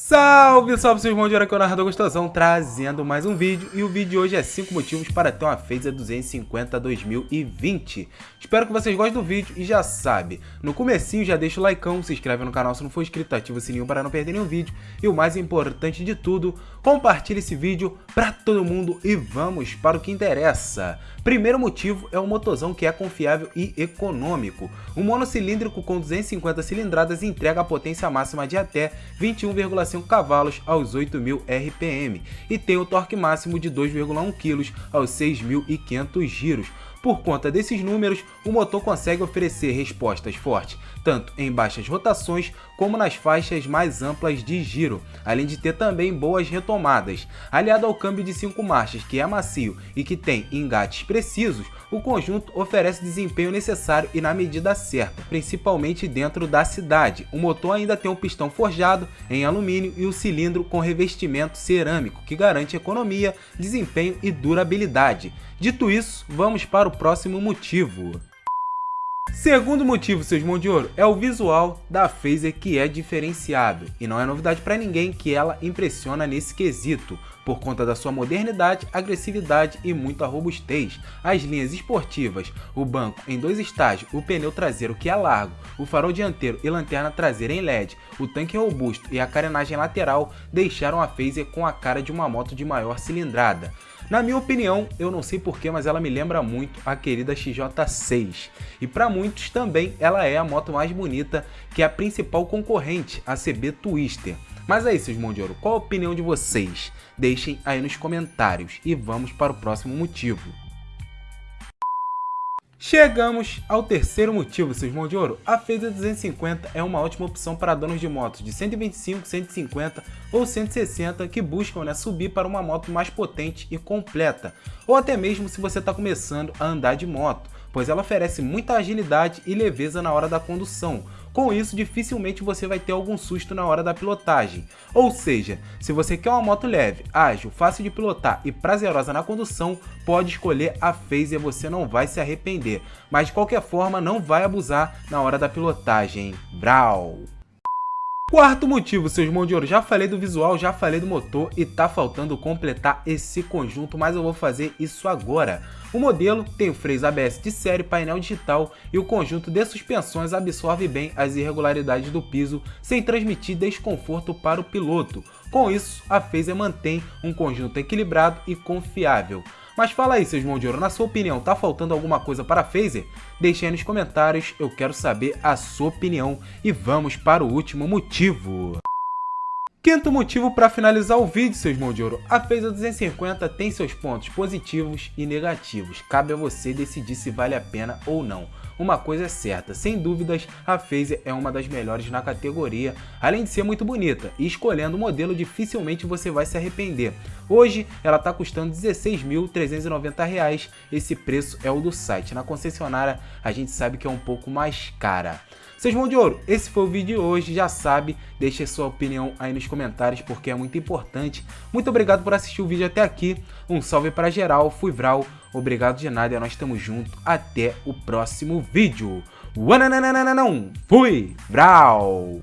Salve, salve, seus irmãos de aqui é o Narrador Gostosão, trazendo mais um vídeo, e o vídeo de hoje é 5 motivos para ter uma Phaser 250 2020. Espero que vocês gostem do vídeo e já sabe, no comecinho já deixa o like, se inscreve no canal se não for inscrito, ativa o sininho para não perder nenhum vídeo, e o mais importante de tudo, compartilhe esse vídeo para todo mundo e vamos para o que interessa. Primeiro motivo é o motorzão que é confiável e econômico. O monocilíndrico com 250 cilindradas entrega a potência máxima de até 21,5 cavalos aos 8.000 RPM e tem o torque máximo de 2,1 kg aos 6.500 giros, por conta desses números, o motor consegue oferecer respostas fortes, tanto em baixas rotações como nas faixas mais amplas de giro, além de ter também boas retomadas. Aliado ao câmbio de 5 marchas, que é macio e que tem engates precisos, o conjunto oferece desempenho necessário e na medida certa, principalmente dentro da cidade. O motor ainda tem um pistão forjado em alumínio e o cilindro com revestimento cerâmico, que garante economia, desempenho e durabilidade. Dito isso, vamos para o próximo motivo. Segundo motivo, seus mãos de ouro, é o visual da Phaser que é diferenciado, e não é novidade para ninguém que ela impressiona nesse quesito, por conta da sua modernidade, agressividade e muita robustez. As linhas esportivas, o banco em dois estágios, o pneu traseiro que é largo, o farol dianteiro e lanterna traseira em LED, o tanque robusto e a carenagem lateral deixaram a Phaser com a cara de uma moto de maior cilindrada. Na minha opinião, eu não sei porquê, mas ela me lembra muito a querida XJ6. E para muitos também ela é a moto mais bonita que é a principal concorrente, a CB Twister. Mas aí, seus mão de ouro, qual a opinião de vocês? Deixem aí nos comentários e vamos para o próximo motivo. Chegamos ao terceiro motivo, seus mãos de ouro. A Phaser 250 é uma ótima opção para donos de motos de 125, 150 ou 160 que buscam né, subir para uma moto mais potente e completa, ou até mesmo se você está começando a andar de moto, pois ela oferece muita agilidade e leveza na hora da condução, com isso, dificilmente você vai ter algum susto na hora da pilotagem. Ou seja, se você quer uma moto leve, ágil, fácil de pilotar e prazerosa na condução, pode escolher a Phaser, você não vai se arrepender. Mas de qualquer forma, não vai abusar na hora da pilotagem. Brau! Quarto motivo, seus mãos de ouro, já falei do visual, já falei do motor e tá faltando completar esse conjunto, mas eu vou fazer isso agora. O modelo tem o freio ABS de série, painel digital e o conjunto de suspensões absorve bem as irregularidades do piso sem transmitir desconforto para o piloto. Com isso, a Phaser mantém um conjunto equilibrado e confiável. Mas fala aí, seus mãos de ouro, na sua opinião, tá faltando alguma coisa para a Phaser? Deixe aí nos comentários, eu quero saber a sua opinião. E vamos para o último motivo. Quinto motivo para finalizar o vídeo, seus mãos de ouro. A Phaser 250 tem seus pontos positivos e negativos. Cabe a você decidir se vale a pena ou não. Uma coisa é certa, sem dúvidas, a Phaser é uma das melhores na categoria, além de ser muito bonita, e escolhendo o modelo dificilmente você vai se arrepender. Hoje ela está custando R$ 16.390, esse preço é o do site, na concessionária a gente sabe que é um pouco mais cara. Seus mão de ouro, esse foi o vídeo de hoje, já sabe, deixe sua opinião aí nos comentários porque é muito importante. Muito obrigado por assistir o vídeo até aqui, um salve para geral, fui Vral, obrigado de nada nós estamos juntos, até o próximo vídeo. Fui Vral!